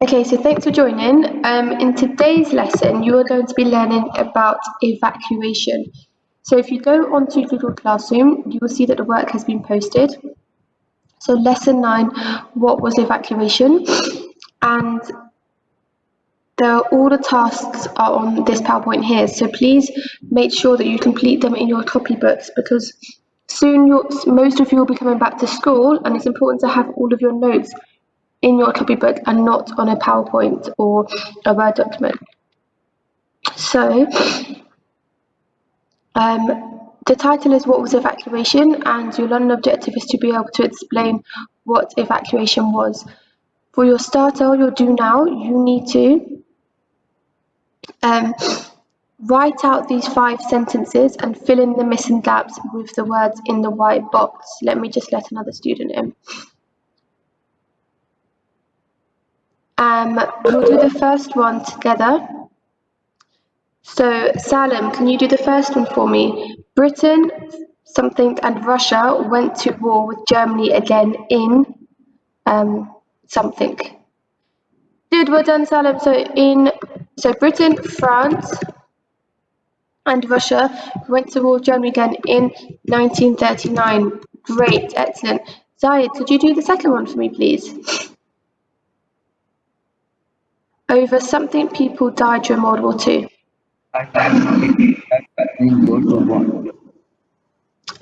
Okay, so thanks for joining. Um, in today's lesson, you are going to be learning about evacuation. So if you go onto Google Classroom, you will see that the work has been posted. So lesson nine, what was evacuation? And the, all the tasks are on this PowerPoint here. So please make sure that you complete them in your copybooks because soon most of you will be coming back to school and it's important to have all of your notes in your copybook and not on a PowerPoint or a Word document. So, um, the title is What was Evacuation? and your learning objective is to be able to explain what evacuation was. For your starter, or your do now, you need to um, write out these five sentences and fill in the missing gaps with the words in the white box. Let me just let another student in. Um, we'll do the first one together. So, Salim, can you do the first one for me? Britain, something, and Russia went to war with Germany again in um, something. Good, well done, Salim. So, in so Britain, France, and Russia went to war with Germany again in 1939. Great, excellent. Zayed, could you do the second one for me, please? Over something people died during World War Two.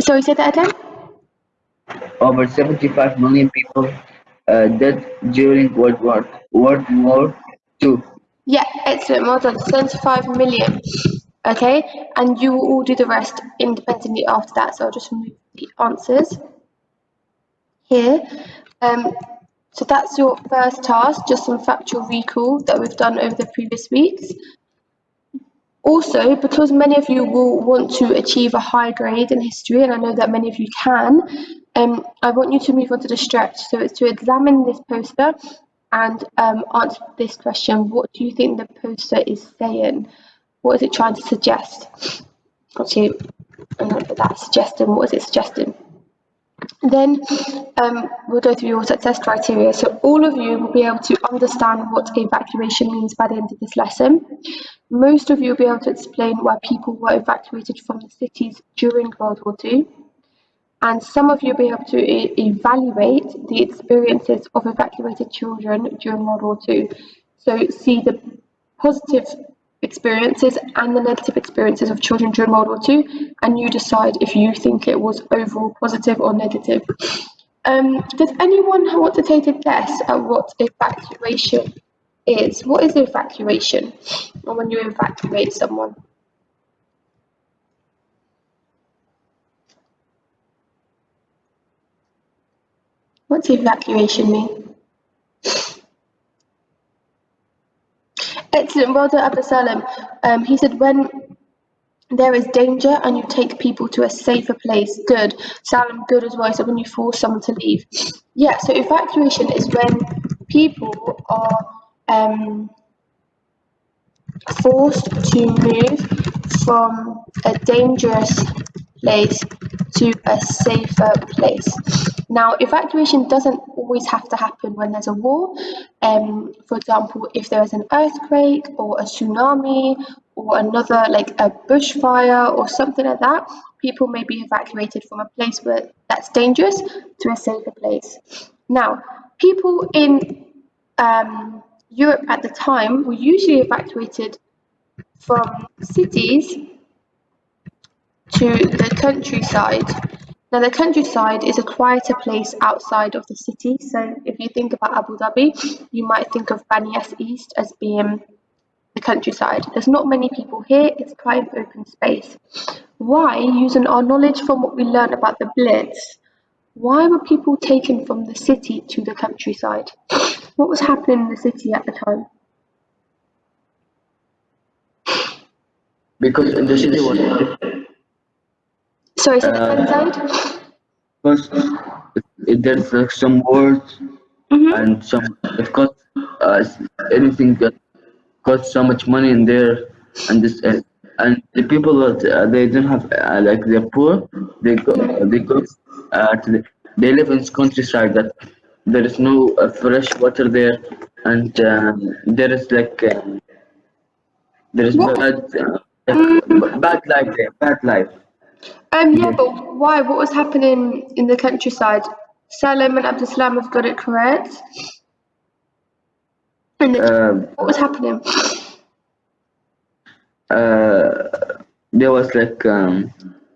Sorry, say that again? Over 75 million people uh, died during World War, World War Two. Yeah, excellent. Well done. 75 million. Okay, and you will all do the rest independently after that. So I'll just remove the answers here. Um, so that's your first task, just some factual recall that we've done over the previous weeks. Also, because many of you will want to achieve a high grade in history, and I know that many of you can, um, I want you to move on to the stretch. So it's to examine this poster and um, answer this question. What do you think the poster is saying? What is it trying to suggest? Actually, I'm that suggesting. What is it suggesting? Then um, we'll go through your success criteria. So all of you will be able to understand what evacuation means by the end of this lesson. Most of you will be able to explain why people were evacuated from the cities during World War II. And some of you will be able to e evaluate the experiences of evacuated children during World War II. So see the positive experiences and the negative experiences of children during World War II, and you decide if you think it was overall positive or negative. Um, does anyone want to take a guess at what evacuation is? What is evacuation? Or when you evacuate someone? What's evacuation mean? Excellent, well done, Um, he said, when there is danger and you take people to a safer place. Good. Salam, good as well. So when you force someone to leave. Yeah, so evacuation is when people are um, forced to move from a dangerous place to a safer place. Now, evacuation doesn't always have to happen when there's a war. Um, for example, if there is an earthquake or a tsunami or another like a bushfire or something like that, people may be evacuated from a place where that's dangerous to a safer place. Now, people in um, Europe at the time were usually evacuated from cities to the countryside. Now, the countryside is a quieter place outside of the city. So, if you think about Abu Dhabi, you might think of Banias East as being the countryside. There's not many people here, it's quite an open space. Why, using our knowledge from what we learned about the Blitz, why were people taken from the city to the countryside? What was happening in the city at the time? Because the city was Sorry, say that again, Zaid? Because there's uh, some words Mm -hmm. and some it costs uh, anything that costs so much money in there and this uh, and the people that uh, they don't have uh, like they're poor they go they go uh, to the, they live in countryside that there is no uh, fresh water there and um, there is like there is What? bad uh, like, bad life there, bad life. Um, yeah, but why? What was happening in the countryside? Salim and Abdulsalam have got it correct. And then Um, what was happening? uh, there was like um,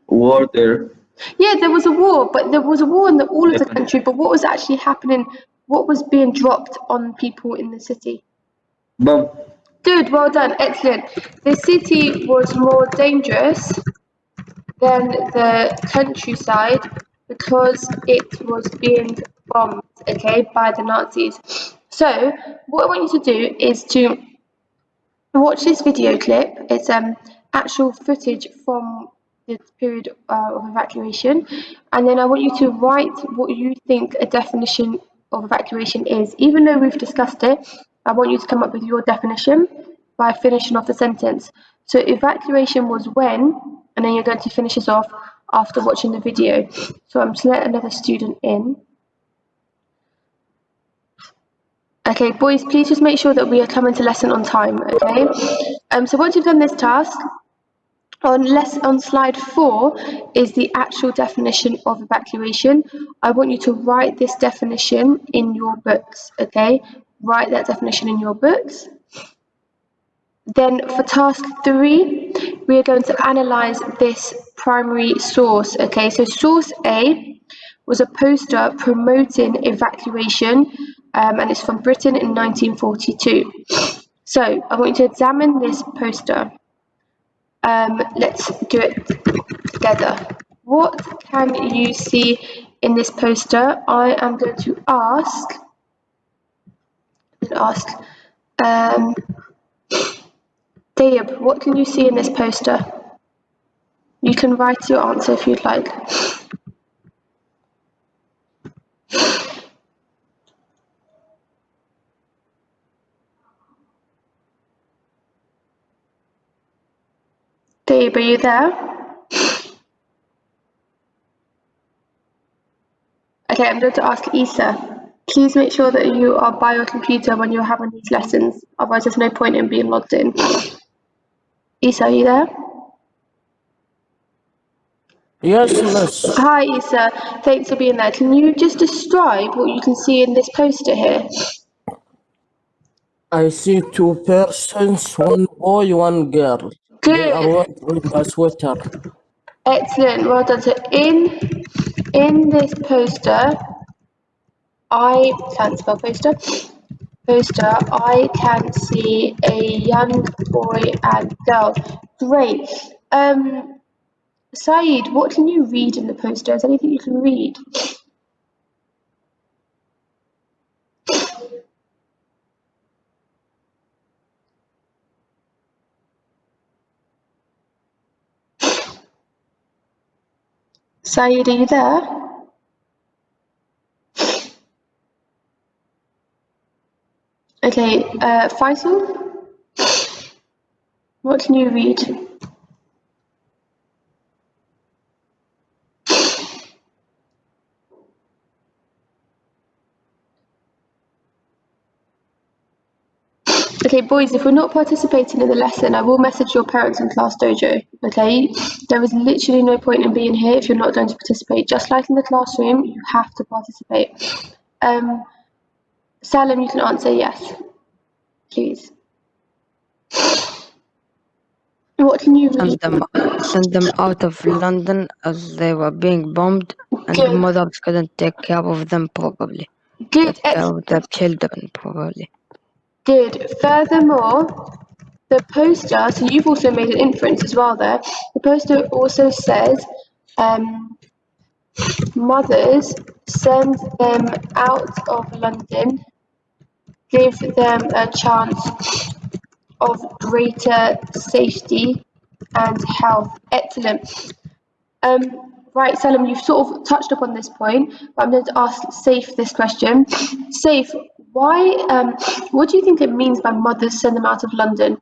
war there. Yeah, there was a war, but there was a war in the, all of the country. But what was actually happening? What was being dropped on people in the city? Bomb. Good, well done, excellent. The city was more dangerous than the countryside because it was being bombed, okay, by the Nazis. So, what I want you to do is to watch this video clip. It's um actual footage from the period uh, of evacuation, and then I want you to write what you think a definition of evacuation is. Even though we've discussed it, I want you to come up with your definition by finishing off the sentence. So evacuation was when, and then you're going to finish this off after watching the video. So I'm just let another student in. Okay, boys, please just make sure that we are coming to lesson on time, okay? Um, so once you've done this task, on less on slide four is the actual definition of evacuation. I want you to write this definition in your books, okay? Write that definition in your books. Then for task three, we are going to analyze this primary source, okay? So source A was a poster promoting evacuation um, and it's from Britain in 1942. So I want you to examine this poster. Um, let's do it together. What can you see in this poster? I am going to ask, ask, um, Dayab, what can you see in this poster? You can write your answer if you'd like. Dayab, are you there? Okay, I'm going to ask Isa. Please make sure that you are by your computer when you're having these lessons, otherwise there's no point in being logged in. Isa, are you there? Yes, miss. Hi Isa, thanks for being there. Can you just describe what you can see in this poster here? I see two persons, one boy, one girl. They are Good, wearing a sweater. excellent, well done. So in in this poster, I can't spell poster. Poster, I can see a young boy and girl. Great. Um, Saeed, what can you read in the poster? Is anything you can read? Saeed, are you there? Okay, uh, Faisal, what can you read? Okay, boys, if we're not participating in the lesson, I will message your parents in Class Dojo, okay? There is literally no point in being here if you're not going to participate. Just like in the classroom, you have to participate. Um, Salim, you can answer yes, please. What can you read? send them send them out of London as they were being bombed and the Good. mothers couldn't take care of them probably. Good, Take care ex- of their children probably. good. Furthermore, the poster, so you've also made an inference as well there. The poster also says, um, mothers send them out of London, give them a chance of greater safety and health. Excellent. Um, right, Salim, you've sort of touched upon this point, but I'm going to ask Saif this question. Saif, why, um, what do you think it means by mothers send them out of London?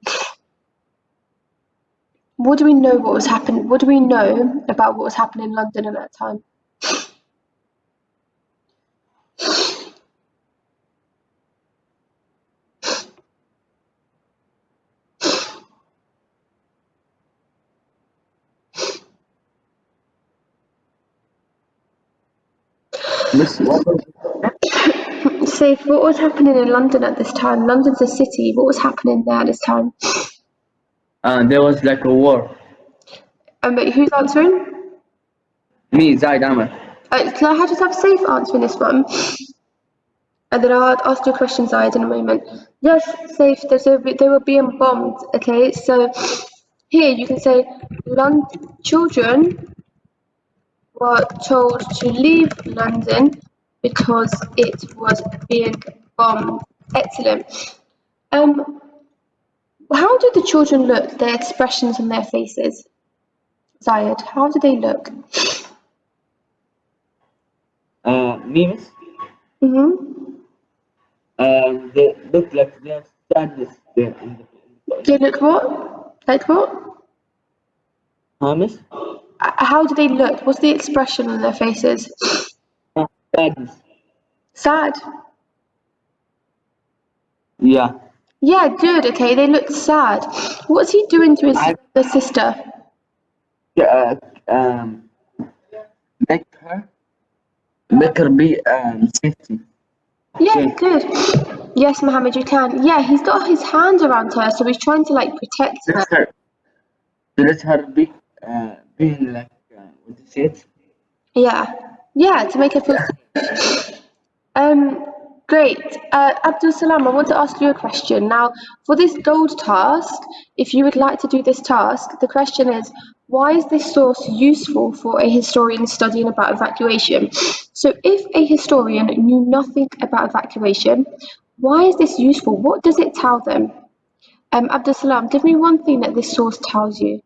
What do we know what was happening? What do we know about what was happening in London at that time? Saif, what was happening in London at this time? London's a city. What was happening there at this time? uh, there was like a war. Um, but who's answering? Me, Zaid Ahmed. Uh, can I have just have Saif answering this one? And then I'll ask you a question, Zaid, in a moment. Yes, Saif, there's a, they were being bombed, okay? So here you can say London children were told to leave London because it was being bombed. Excellent. Um, how do the children look, their expressions on their faces? Zayed, how do they look? Uh, me, Miss. Mm-hmm. Um, they look like they have sadness there. In the, They look what? Like what? Uh, How do they look? What's the expression on their faces? Sadness. Sad. Yeah. Yeah, good. Okay, they look sad. What's he doing to his I- the sister? Yeah, uh, um, make her, make her be um safety. Yeah, Yeah. good. Yes, Mohammed, you can. Yeah, he's got his hands around her, so he's trying to like protect her. Let her, to let her be, uh, being like, uh, what do you say it? Yeah, yeah, to make it feel safe. Um, great. Uh, Abdul Salam, I want to ask you a question. Now, for this gold task, if you would like to do this task, the question is, why is this source useful for a historian studying about evacuation? So if a historian knew nothing about evacuation, why is this useful? What does it tell them? Um, Abdul Salam, give me one thing that this source tells you.